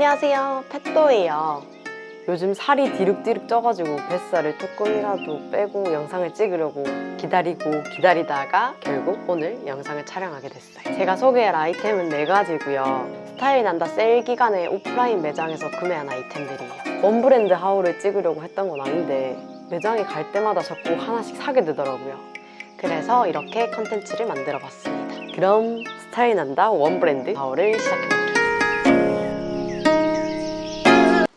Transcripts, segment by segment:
안녕하세요. 펫도예요. 요즘 살이 디룩디룩 쪄가지고 뱃살을 조금이라도 빼고 영상을 찍으려고 기다리고 기다리다가 결국 오늘 영상을 촬영하게 됐어요. 제가 소개할 아이템은 네가지고요. 스타일 난다 세일 기간에 오프라인 매장에서 구매한 아이템들이에요. one 브랜드 haul을 찍으려고 했던 건 아닌데 매장에 갈 때마다 자꾸 하나씩 사게 되더라고요. 그래서 이렇게 컨텐츠를 만들어 봤습니다. 그럼 스타일 난다 one 브랜드 haul을 시작해볼게요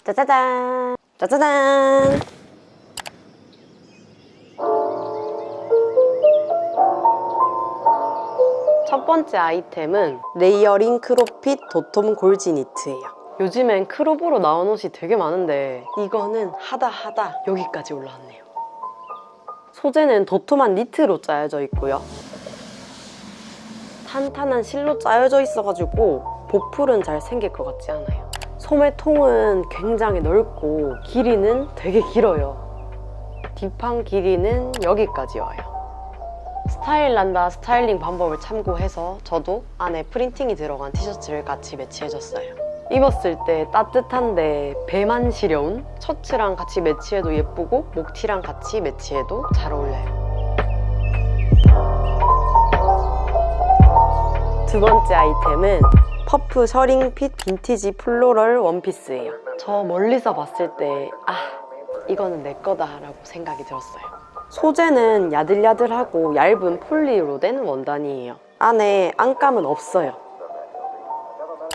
짜자잔. 짜자잔. 첫 번째 아이템은 layering crop fit 도톰 골지 니트예요. 요즘엔 crop으로 나온 옷이 되게 많은데 이거는 하다 하다 여기까지 올라왔네요. 소재는 도톰한 니트로 짜여져 있고요. 탄탄한 실로 짜여져 있어가지고 보풀은 잘 생길 것 같지 않아요 소매통은 굉장히 넓고 길이는 되게 길어요. 뒷판 길이는 여기까지 와요. 스타일 난다 스타일링 방법을 참고해서 저도 안에 프린팅이 들어간 티셔츠를 같이 매치해줬어요. 입었을 때 따뜻한데 배만 시려운 셔츠랑 같이 매치해도 예쁘고 목티랑 같이 매치해도 잘 어울려요. 두 번째 아이템은 퍼프 셔링 fit 빈티지 floral 원피스예요. 저 멀리서 봤을 때 아 이거는 내 거다 라고 생각이 들었어요. 소재는 야들야들하고 얇은 폴리로 된 원단이에요. 안에 안감은 없어요.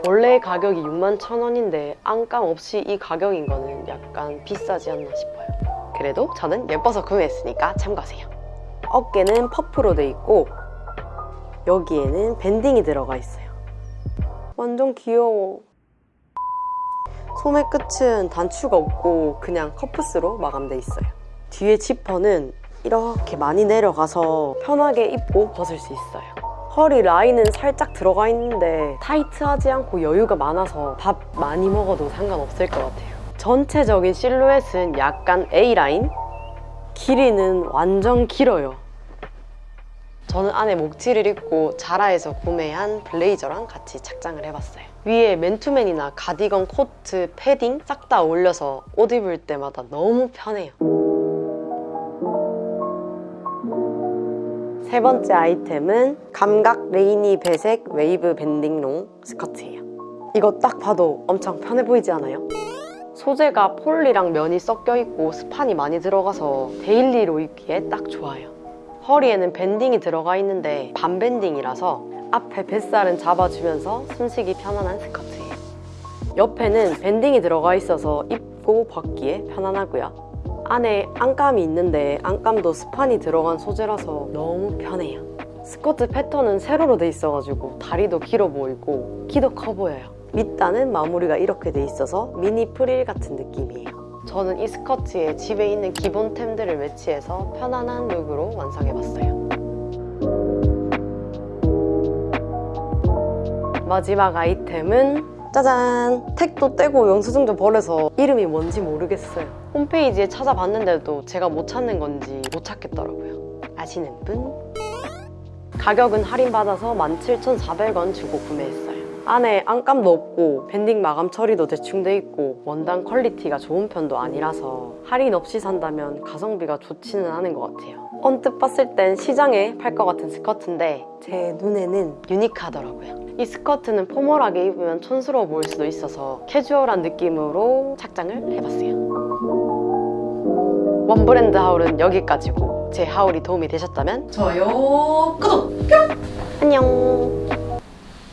원래 가격이 61,000원인데 안감 없이 이 가격인 거는 약간 비싸지 않나 싶어요. 그래도 저는 예뻐서 구매했으니까 참고하세요. 어깨는 퍼프로 돼 있고 여기에는 밴딩이 들어가 있어요 완전 귀여워. 소매 끝은 단추가 없고 그냥 커프스로 마감돼 있어요. 뒤에 지퍼는 이렇게 많이 내려가서 편하게 입고 벗을 수 있어요. 허리 라인은 살짝 들어가 있는데 타이트하지 않고 여유가 많아서 밥 많이 먹어도 상관없을 것 같아요. 전체적인 실루엣은 약간 A라인. 길이는 완전 길어요 저는 안에 목티를 입고 자라에서 구매한 블레이저랑 같이 착장을 해봤어요. 위에 맨투맨이나 가디건, 코트, 패딩 싹다 어울려서 옷 입을 때마다 너무 편해요. 세 번째 아이템은 감각 rainy 배색 웨이브 밴딩 롱스커트예요. 이거 딱 봐도 엄청 편해 보이지 않아요? 소재가 폴리랑 면이 섞여 있고 스판이 많이 들어가서 daily로 입기에 딱 좋아요 허리에는 밴딩이 들어가 있는데 반밴딩이라서 앞에 뱃살은 잡아주면서 숨쉬기 편안한 스커트예요. 옆에는 밴딩이 들어가 있어서 입고 벗기에 편안하고요. 안에 안감이 있는데 안감도 스판이 들어간 소재라서 너무 편해요. 스커트 패턴은 세로로 돼 있어가지고 다리도 길어 보이고 키도 커 보여요. 밑단은 마무리가 이렇게 돼 있어서 미니 프릴 같은 느낌이에요 저는 이 스커트에 집에 있는 기본템들을 매치해서 편안한 look으로 완성해봤어요 마지막 아이템은 짜잔! 택도 떼고 영수증 좀 버려서 이름이 뭔지 모르겠어요 홈페이지에 찾아봤는데도 제가 못 찾는 건지 못 찾겠더라고요 아시는 분? 가격은 할인받아서 17,400원 주고 구매했어요 안에 안감도 없고 밴딩 마감 처리도 대충 돼 있고 원단 quality가 좋은 편도 아니라서 할인 없이 산다면 가성비가 좋지는 않은 것 같아요. 언뜻 봤을 땐 시장에 팔 것 같은 스커트인데 제 눈에는 unique하더라고요. 이 스커트는 formal하게 입으면 촌스러워 보일 수도 있어서 캐주얼한 느낌으로 착장을 해봤어요. 원브랜드 하울은 여기까지고 제 하울이 도움이 되셨다면 좋아요. 구독! 안녕